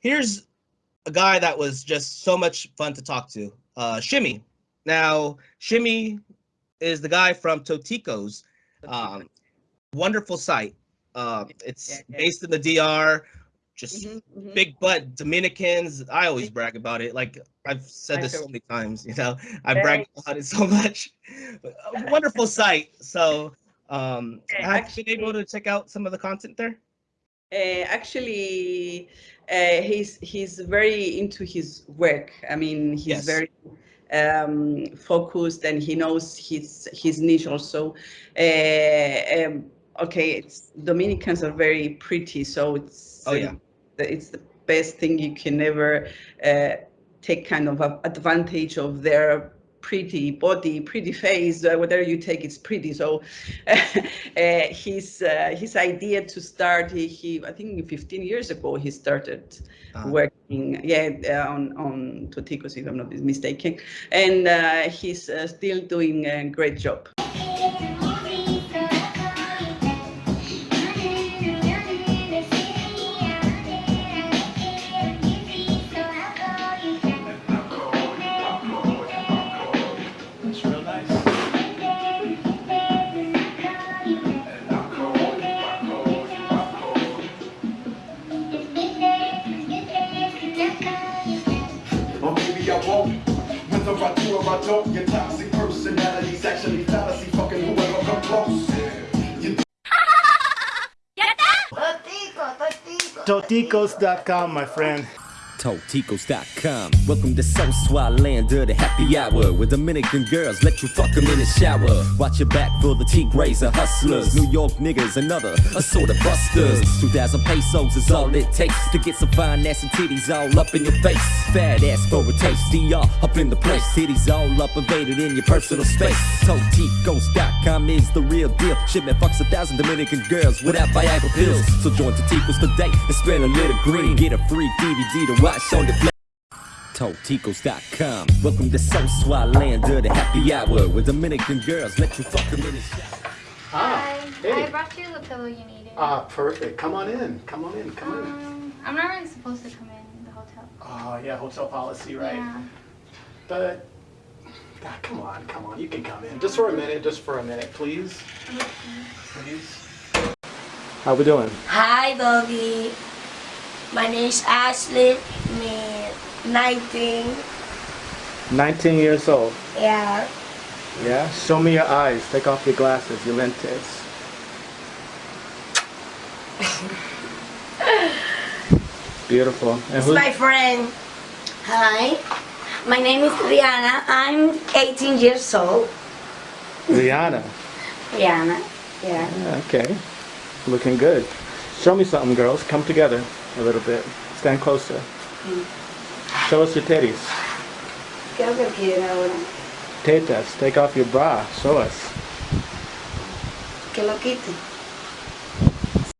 here's a guy that was just so much fun to talk to. Uh, Shimmy. Now, Shimmy is the guy from Toticos. Um, wonderful site. Uh, it's based in the DR. Just Mhm, mhm. big butt Dominicans. I always brag about it. Like I've said this so many times. You know, I brag about it so much. Wonderful site. So, um, have you been able to check out some of the content there? Uh, actually, uh, he's he's very into his work. I mean, he's Yes. very um, focused and he knows his his niche also. Uh, um, okay, it's Dominicans are very pretty, so it's Oh, yeah. the- it's the best thing you can ever uh, take kind of advantage of their pretty body, pretty face, uh, whatever you take, it's pretty. So uh, his uh, his idea to start, he, he I think 15 years ago he started Uh-huh. working, yeah, uh, on on Toticos if I'm not mistaken, and uh, he's uh, still doing a great job. I do or I don't, your toxic personality's actually fallacy. Fucking whoever come close. You Toticos.com, my friend. Toticos.com. Welcome to So Swat Land of the happy hour. Where Dominican girls let you fuck them in the shower. Watch your back for the T Razor hustlers. New York niggas, another assorted of busters. 2,000 pesos is all it takes to get some fine ass and titties all up in your face. Fat ass for a taste. DR up in the place. Titties all up invaded in your personal space. Toticos.com is the real deal. Shipment fucks a thousand Dominican girls without Viagra pills. So join Toticos today and spend a little green. Get a free DVD to watch on the flat. Toticos.com. Welcome to Sosúa Land the happy hour. Where Dominican girls let you fuck them in the shower. Ah, Hi. hey. I brought you the pillow you needed. Ah, perfect. Come on in. Come on in. Come on in. um, I'm not really supposed to come in the hotel. Oh, yeah, hotel policy, right? Yeah. But, God, come on, come on. You can come in. Just for a minute, just for a minute, please. Please. How we doing? Hi, Doggy. My name is Ashley. Me 19. 19 years old. Yeah. Yeah? Show me your eyes. Take off your glasses, your lentes. Beautiful. And It's my friend. Hi. My name is Rihanna. I'm 18 years old. Rihanna. Rihanna. Yeah. Yeah, okay. Looking good. Show me something, girls. Come together a little bit. Stand closer. Show us your titties. ¿Qué es lo que quieren? Tetas. Take off your bra. Show us. Que lo quite.